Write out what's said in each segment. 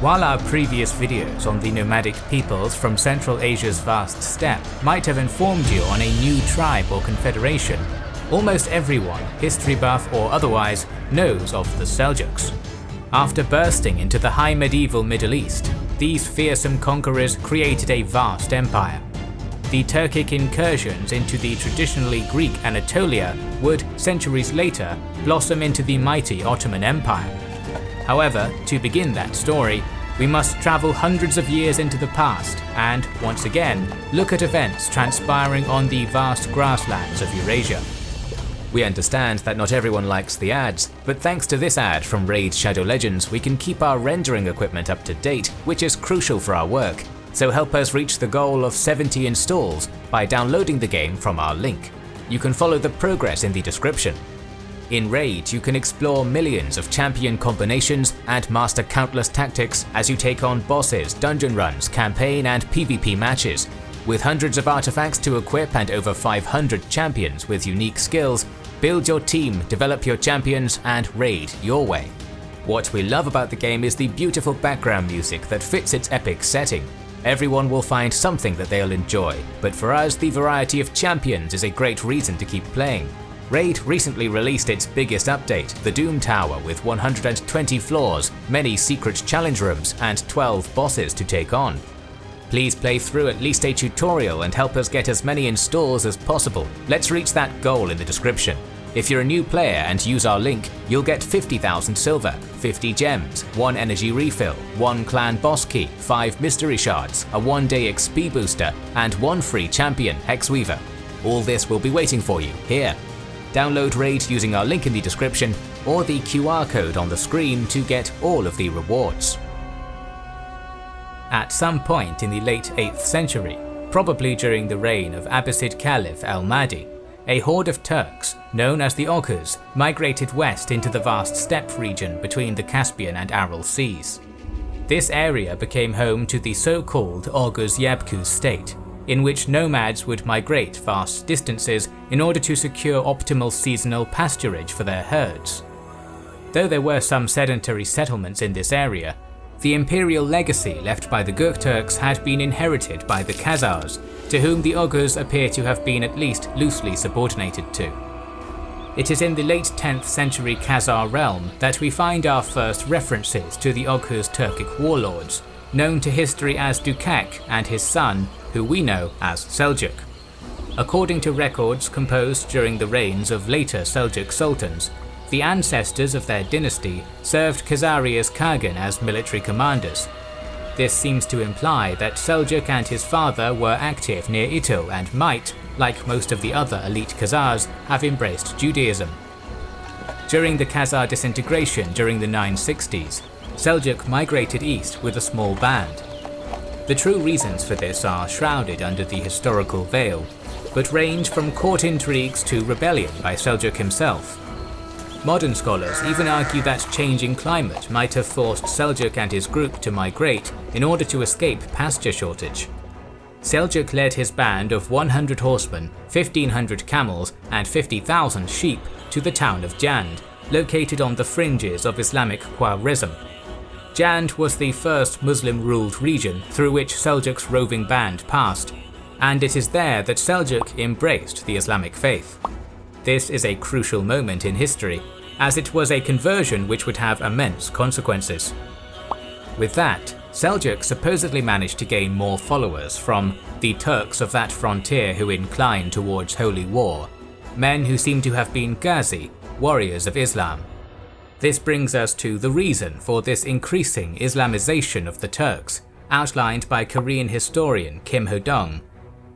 While our previous videos on the nomadic peoples from Central Asia's vast steppe might have informed you on a new tribe or confederation, almost everyone, history buff or otherwise, knows of the Seljuks. After bursting into the high medieval Middle East, these fearsome conquerors created a vast empire. The Turkic incursions into the traditionally Greek Anatolia would, centuries later, blossom into the mighty Ottoman Empire. However, to begin that story, we must travel hundreds of years into the past and, once again, look at events transpiring on the vast grasslands of Eurasia. We understand that not everyone likes the ads, but thanks to this ad from Raid Shadow Legends we can keep our rendering equipment up to date, which is crucial for our work, so help us reach the goal of 70 installs by downloading the game from our link. You can follow the progress in the description. In Raid, you can explore millions of champion combinations and master countless tactics as you take on bosses, dungeon runs, campaign and PvP matches, with hundreds of artifacts to equip and over 500 champions with unique skills, build your team, develop your champions, and raid your way. What we love about the game is the beautiful background music that fits its epic setting. Everyone will find something that they'll enjoy, but for us the variety of champions is a great reason to keep playing. Raid recently released its biggest update, the Doom Tower with 120 floors, many secret challenge rooms, and 12 bosses to take on. Please play through at least a tutorial and help us get as many installs as possible. Let's reach that goal in the description. If you're a new player and use our link, you'll get 50,000 silver, 50 gems, 1 energy refill, 1 clan boss key, 5 mystery shards, a 1 day XP booster, and 1 free champion, Hexweaver. All this will be waiting for you here. Download Raid using our link in the description or the QR code on the screen to get all of the rewards. At some point in the late 8th century, probably during the reign of Abbasid Caliph al-Mahdi, a horde of Turks, known as the Oghuz, migrated west into the vast steppe region between the Caspian and Aral seas. This area became home to the so-called Oghuz Yabgu state, in which nomads would migrate vast distances in order to secure optimal seasonal pasturage for their herds. Though there were some sedentary settlements in this area, the imperial legacy left by the Gokturks had been inherited by the Khazars, to whom the Oghuz appear to have been at least loosely subordinated to. It is in the late 10th century Khazar realm that we find our first references to the Oghuz Turkic warlords, known to history as Dukak and his son, who we know as Seljuk. According to records composed during the reigns of later Seljuk sultans, the ancestors of their dynasty served Khazaria's Kagan as military commanders. This seems to imply that Seljuk and his father were active near Itil and might, like most of the other elite Khazars, have embraced Judaism. During the Khazar disintegration during the 960s, Seljuk migrated east with a small band. The true reasons for this are shrouded under the historical veil, but range from court intrigues to rebellion by Seljuk himself. Modern scholars even argue that changing climate might have forced Seljuk and his group to migrate in order to escape pasture shortage. Seljuk led his band of 100 horsemen, 1500 camels and 50,000 sheep to the town of Jand, located on the fringes of Islamic Khwarezm. Jand was the first Muslim-ruled region through which Seljuk's roving band passed, and it is there that Seljuk embraced the Islamic faith. This is a crucial moment in history, as it was a conversion which would have immense consequences. With that, Seljuk supposedly managed to gain more followers from the Turks of that frontier who inclined towards holy war, men who seem to have been Ghazi, warriors of Islam. This brings us to the reason for this increasing Islamization of the Turks, outlined by Korean historian Kim Ho-dong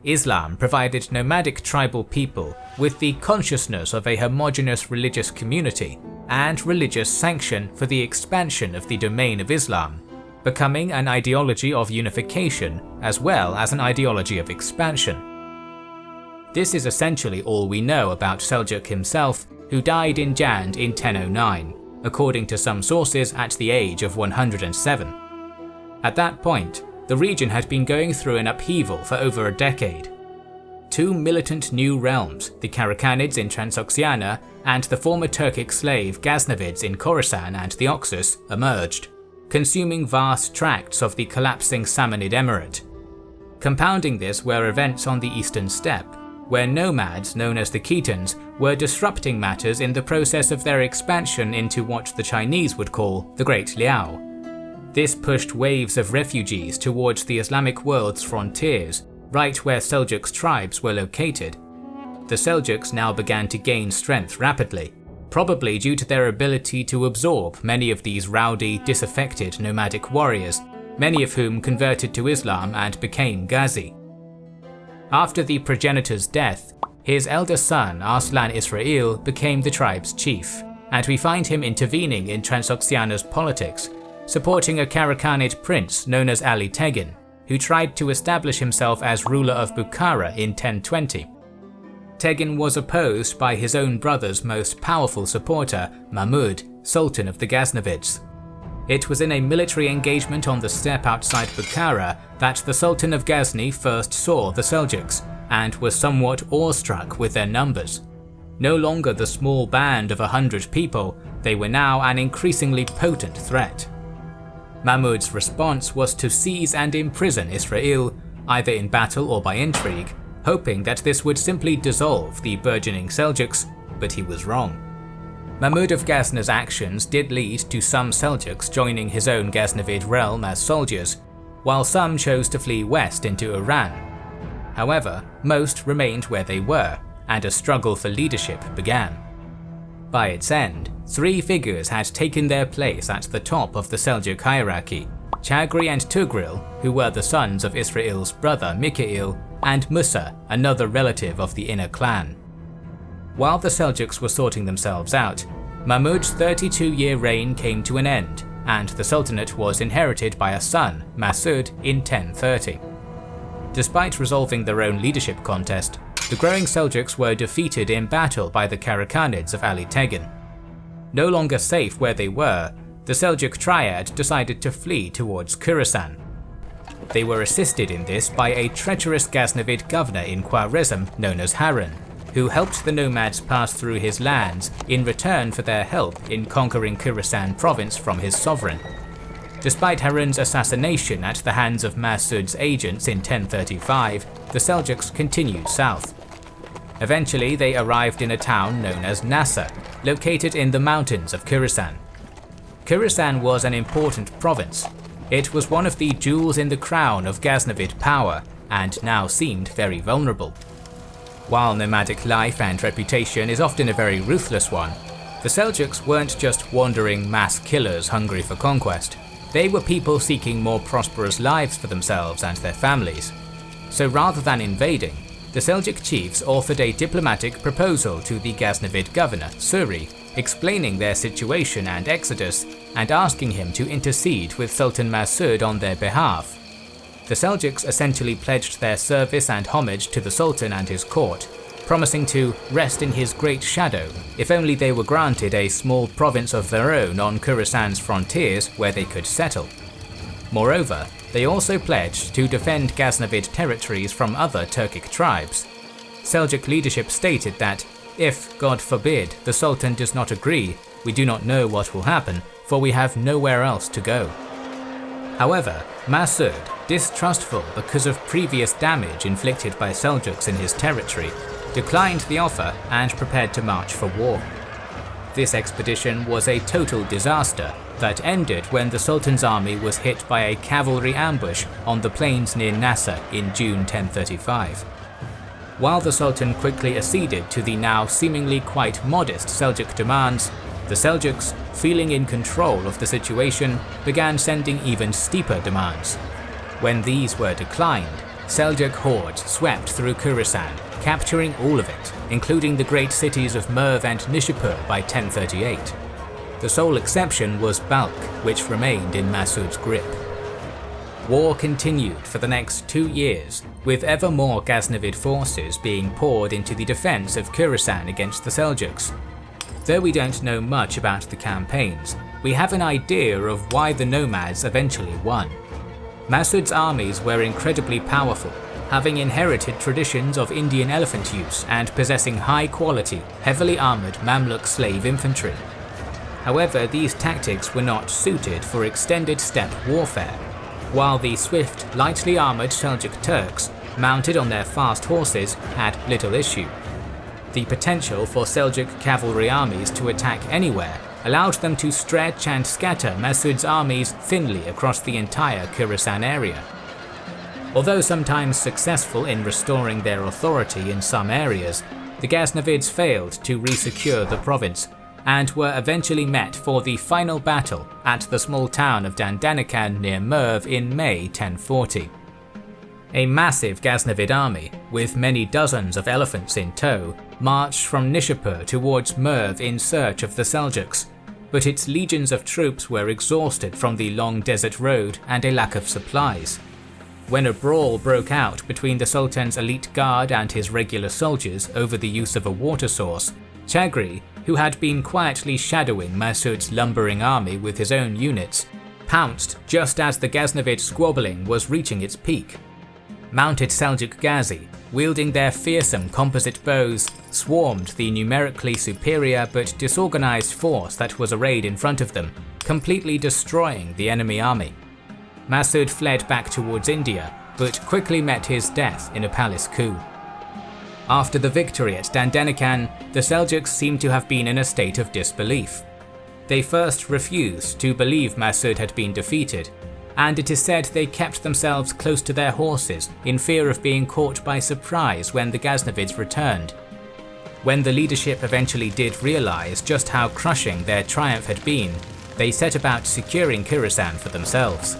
Islam provided nomadic tribal people with the consciousness of a homogeneous religious community and religious sanction for the expansion of the domain of Islam, becoming an ideology of unification as well as an ideology of expansion. This is essentially all we know about Seljuk himself, who died in Jand in 1009, according to some sources at the age of 107. At that point, the region had been going through an upheaval for over a decade. Two militant new realms, the Karakhanids in Transoxiana and the former Turkic slave Ghaznavids in Khorasan and the Oxus, emerged. consuming vast tracts of the collapsing Samanid Emirate. Compounding this were events on the eastern steppe, where nomads known as the Khitans were disrupting matters in the process of their expansion into what the Chinese would call the Great Liao. This pushed waves of refugees towards the Islamic world's frontiers, right where Seljuk tribes were located. The Seljuks now began to gain strength rapidly, probably due to their ability to absorb many of these rowdy, disaffected nomadic warriors, many of whom converted to Islam and became Ghazi. After the progenitor's death, his elder son Arslan Israel became the tribe's chief, and we find him intervening in Transoxiana's politics, supporting a Karakhanid prince known as Ali Tegin, who tried to establish himself as ruler of Bukhara in 1020. Tegin was opposed by his own brother's most powerful supporter, Mahmud, Sultan of the Ghaznavids. It was in a military engagement on the steppe outside Bukhara that the Sultan of Ghazni first saw the Seljuks, and was somewhat awestruck with their numbers. No longer the small band of a hundred people, they were now an increasingly potent threat. Mahmud's response was to seize and imprison Israel, either in battle or by intrigue, hoping that this would simply dissolve the burgeoning Seljuks, but he was wrong. Mahmud of Ghazna's actions did lead to some Seljuks joining his own Ghaznavid realm as soldiers, while some chose to flee west into Iran. However, most remained where they were, and a struggle for leadership began. By its end, three figures had taken their place at the top of the Seljuk hierarchy, Chagri and Tughril, who were the sons of Israel's brother Mikhail, and Musa, another relative of the inner clan. While the Seljuks were sorting themselves out, Mahmud's 32-year reign came to an end, and the Sultanate was inherited by a son, Masud, in 1030. Despite resolving their own leadership contest, the growing Seljuks were defeated in battle by the Karakhanids of Ali Tegin. No longer safe where they were, the Seljuk triad decided to flee towards Khorasan. They were assisted in this by a treacherous Ghaznavid governor in Khwarezm known as Harun, who helped the nomads pass through his lands in return for their help in conquering Khorasan province from his sovereign. Despite Harun's assassination at the hands of Masud's agents in 1035, the Seljuks continued south. Eventually they arrived in a town known as Nasa, located in the mountains of Khorasan. Khorasan was an important province. It was one of the jewels in the crown of Ghaznavid power, and now seemed very vulnerable. While nomadic life and reputation is often a very ruthless one, the Seljuks weren't just wandering mass killers hungry for conquest. They were people seeking more prosperous lives for themselves and their families. So rather than invading, the Seljuk chiefs authored a diplomatic proposal to the Ghaznavid governor, Suri, explaining their situation and exodus, and asking him to intercede with Sultan Masud on their behalf the Seljuks essentially pledged their service and homage to the Sultan and his court, promising to rest in his great shadow if only they were granted a small province of their own on Khorasan's frontiers where they could settle. Moreover, they also pledged to defend Ghaznavid territories from other Turkic tribes. Seljuk leadership stated that, if, God forbid, the Sultan does not agree, we do not know what will happen, for we have nowhere else to go. However, Masud, distrustful because of previous damage inflicted by Seljuks in his territory, declined the offer and prepared to march for war. This expedition was a total disaster that ended when the Sultan's army was hit by a cavalry ambush on the plains near Nasa in June 1035. While the Sultan quickly acceded to the now seemingly quite modest Seljuk demands, the Seljuks, feeling in control of the situation, began sending even steeper demands. When these were declined, Seljuk hordes swept through Khorasan, capturing all of it, including the great cities of Merv and Nishapur by 1038. The sole exception was Balkh, which remained in Masud's grip. War continued for the next two years, with ever more Ghaznavid forces being poured into the defense of Khorasan against the Seljuks, Though we don't know much about the campaigns, we have an idea of why the nomads eventually won. Masud's armies were incredibly powerful, having inherited traditions of Indian elephant use and possessing high quality, heavily armoured Mamluk slave infantry. However, these tactics were not suited for extended steppe warfare, while the swift, lightly armoured Seljuk Turks, mounted on their fast horses, had little issue. The potential for Seljuk cavalry armies to attack anywhere allowed them to stretch and scatter Masud's armies thinly across the entire Khorasan area. Although sometimes successful in restoring their authority in some areas, the Ghaznavids failed to resecure the province and were eventually met for the final battle at the small town of Dandanakan near Merv in May 1040. A massive Ghaznavid army, with many dozens of elephants in tow, marched from Nishapur towards Merv in search of the Seljuks, but its legions of troops were exhausted from the long desert road and a lack of supplies. When a brawl broke out between the Sultan's elite guard and his regular soldiers over the use of a water source, Chagri, who had been quietly shadowing Masud's lumbering army with his own units, pounced just as the Ghaznavid squabbling was reaching its peak. Mounted Seljuk Ghazi, wielding their fearsome composite bows, swarmed the numerically superior but disorganized force that was arrayed in front of them, completely destroying the enemy army. Masud fled back towards India, but quickly met his death in a palace coup. After the victory at Dandanakan, the Seljuks seem to have been in a state of disbelief. They first refused to believe Masud had been defeated, and it is said they kept themselves close to their horses in fear of being caught by surprise when the Ghaznavids returned. When the leadership eventually did realize just how crushing their triumph had been, they set about securing Khorasan for themselves.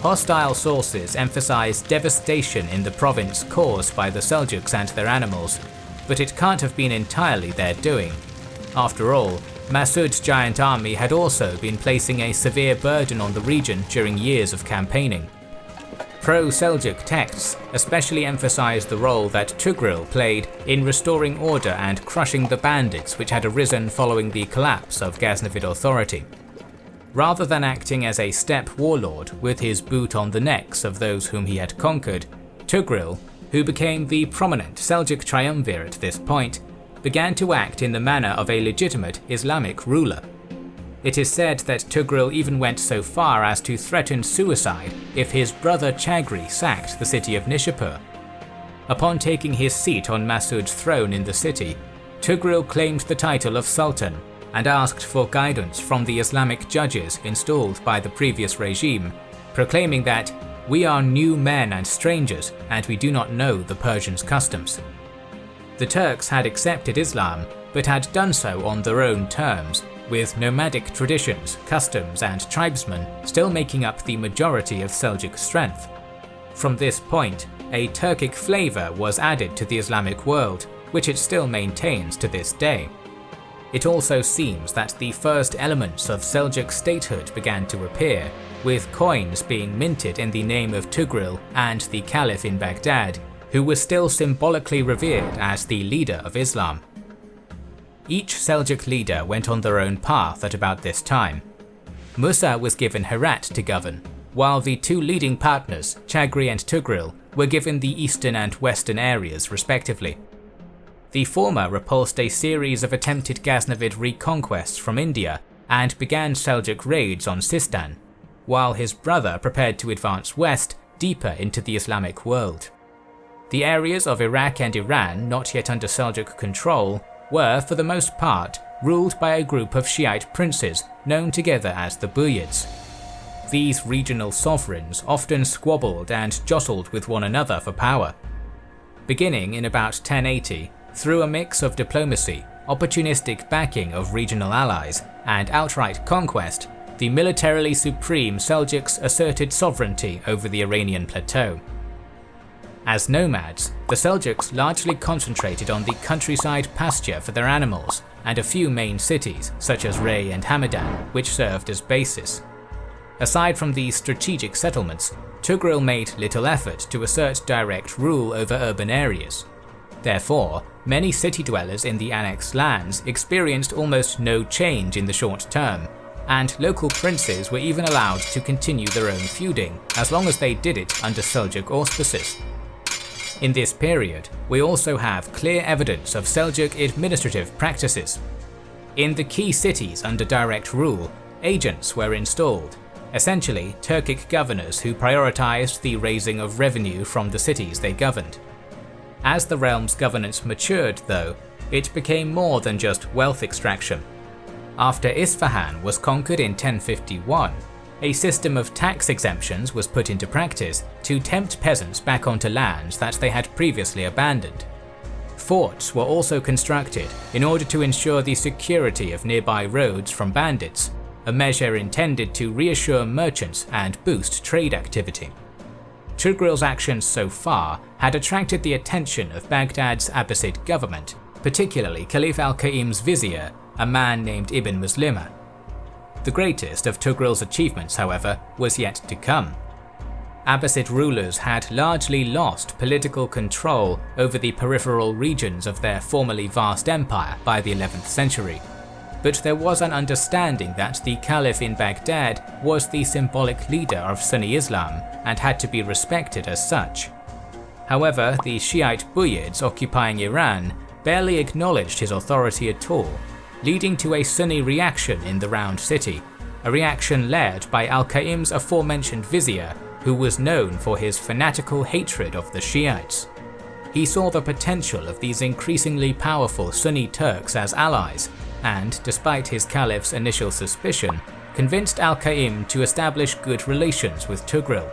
Hostile sources emphasize devastation in the province caused by the Seljuks and their animals, but it can't have been entirely their doing. After all, Masud's giant army had also been placing a severe burden on the region during years of campaigning. Pro-Seljuk texts especially emphasize the role that Tughril played in restoring order and crushing the bandits which had arisen following the collapse of Ghaznavid authority. Rather than acting as a steppe warlord with his boot on the necks of those whom he had conquered, Tughril, who became the prominent Seljuk triumvir at this point, began to act in the manner of a legitimate Islamic ruler. It is said that Tughril even went so far as to threaten suicide if his brother Chagri sacked the city of Nishapur. Upon taking his seat on Masud's throne in the city, Tughril claimed the title of Sultan and asked for guidance from the Islamic judges installed by the previous regime, proclaiming that we are new men and strangers and we do not know the Persians' customs. The Turks had accepted Islam but had done so on their own terms, with nomadic traditions, customs and tribesmen still making up the majority of Seljuk strength. From this point, a Turkic flavour was added to the Islamic world, which it still maintains to this day. It also seems that the first elements of Seljuk statehood began to appear, with coins being minted in the name of Tughril and the Caliph in Baghdad, who was still symbolically revered as the leader of Islam. Each Seljuk leader went on their own path at about this time. Musa was given Herat to govern, while the two leading partners, Chagri and Tughril, were given the eastern and western areas respectively. The former repulsed a series of attempted Ghaznavid reconquests from India and began Seljuk raids on Sistan, while his brother prepared to advance west, deeper into the Islamic world. The areas of Iraq and Iran not yet under Seljuk control were, for the most part, ruled by a group of Shiite princes known together as the Buyids. These regional sovereigns often squabbled and jostled with one another for power. Beginning in about 1080, through a mix of diplomacy, opportunistic backing of regional allies, and outright conquest, the militarily supreme Seljuks asserted sovereignty over the Iranian plateau. As nomads, the Seljuks largely concentrated on the countryside pasture for their animals, and a few main cities, such as Rey and Hamadan, which served as bases. Aside from these strategic settlements, Tughril made little effort to assert direct rule over urban areas. Therefore, many city dwellers in the annexed lands experienced almost no change in the short term, and local princes were even allowed to continue their own feuding as long as they did it under Seljuk auspices. In this period, we also have clear evidence of Seljuk administrative practices. In the key cities under direct rule, agents were installed, essentially Turkic governors who prioritized the raising of revenue from the cities they governed. As the realm's governance matured, though, it became more than just wealth extraction. After Isfahan was conquered in 1051, a system of tax exemptions was put into practice to tempt peasants back onto lands that they had previously abandoned. Forts were also constructed in order to ensure the security of nearby roads from bandits, a measure intended to reassure merchants and boost trade activity. Tughril's actions so far had attracted the attention of Baghdad's Abbasid government, particularly Caliph al-Qa'im's vizier, a man named Ibn Muslima, the greatest of Tughril's achievements, however, was yet to come. Abbasid rulers had largely lost political control over the peripheral regions of their formerly vast empire by the 11th century, but there was an understanding that the Caliph in Baghdad was the symbolic leader of Sunni Islam and had to be respected as such. However, the Shiite Buyids occupying Iran barely acknowledged his authority at all leading to a Sunni reaction in the Round City, a reaction led by Al-Qa'im's aforementioned vizier, who was known for his fanatical hatred of the Shiites. He saw the potential of these increasingly powerful Sunni Turks as allies, and despite his caliph's initial suspicion, convinced Al-Qa'im to establish good relations with Tughril.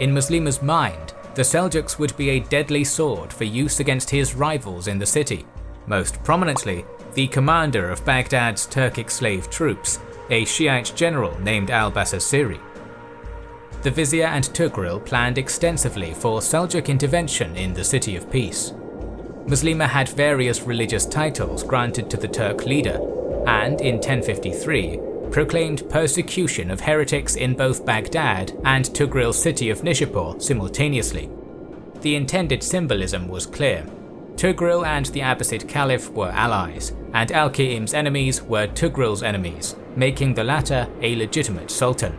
In Muslima's mind, the Seljuks would be a deadly sword for use against his rivals in the city, most prominently the commander of Baghdad's Turkic slave troops, a Shiite general named al-Basasiri. The vizier and Tughril planned extensively for Seljuk intervention in the City of Peace. Muslima had various religious titles granted to the Turk leader, and in 1053 proclaimed persecution of heretics in both Baghdad and Tughril's city of Nishapur simultaneously. The intended symbolism was clear. Tughril and the Abbasid Caliph were allies, and Al-Qa'im's enemies were Tughril's enemies, making the latter a legitimate sultan.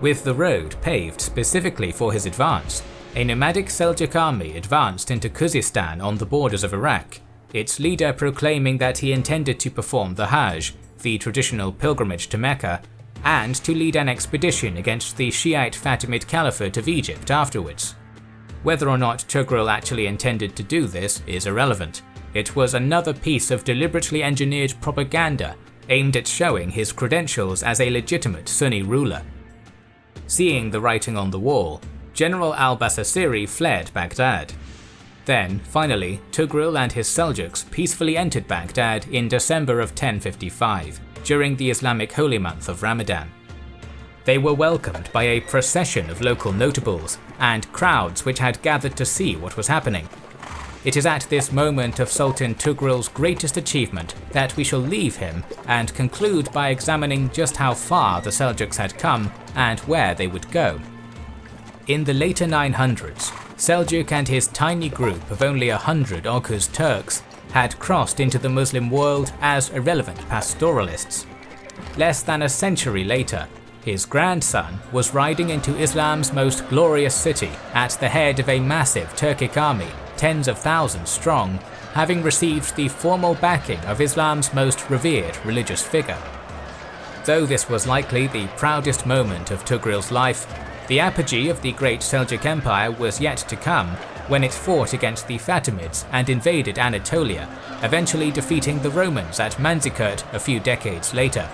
With the road paved specifically for his advance, a nomadic Seljuk army advanced into Khuzestan on the borders of Iraq, its leader proclaiming that he intended to perform the Hajj, the traditional pilgrimage to Mecca, and to lead an expedition against the Shiite Fatimid Caliphate of Egypt afterwards. Whether or not Tughril actually intended to do this is irrelevant, it was another piece of deliberately engineered propaganda aimed at showing his credentials as a legitimate Sunni ruler. Seeing the writing on the wall, General al-Basasiri fled Baghdad. Then, finally, Tughril and his Seljuks peacefully entered Baghdad in December of 1055, during the Islamic holy month of Ramadan. They were welcomed by a procession of local notables and crowds which had gathered to see what was happening, it is at this moment of Sultan Tughril's greatest achievement that we shall leave him and conclude by examining just how far the Seljuks had come and where they would go. In the later 900s, Seljuk and his tiny group of only a hundred Oghuz Turks had crossed into the Muslim world as irrelevant pastoralists. Less than a century later, his grandson was riding into Islam's most glorious city at the head of a massive Turkic army tens of thousands strong, having received the formal backing of Islam's most revered religious figure. Though this was likely the proudest moment of Tughril's life, the apogee of the great Seljuk Empire was yet to come when it fought against the Fatimids and invaded Anatolia, eventually defeating the Romans at Manzikert a few decades later.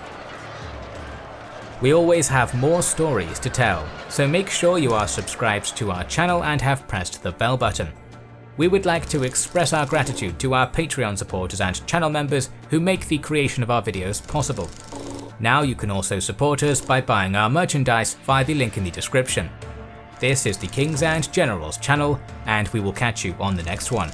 We always have more stories to tell, so make sure you are subscribed to our channel and have pressed the bell button we would like to express our gratitude to our Patreon supporters and channel members who make the creation of our videos possible. Now you can also support us by buying our merchandise via the link in the description. This is the Kings and Generals channel, and we will catch you on the next one.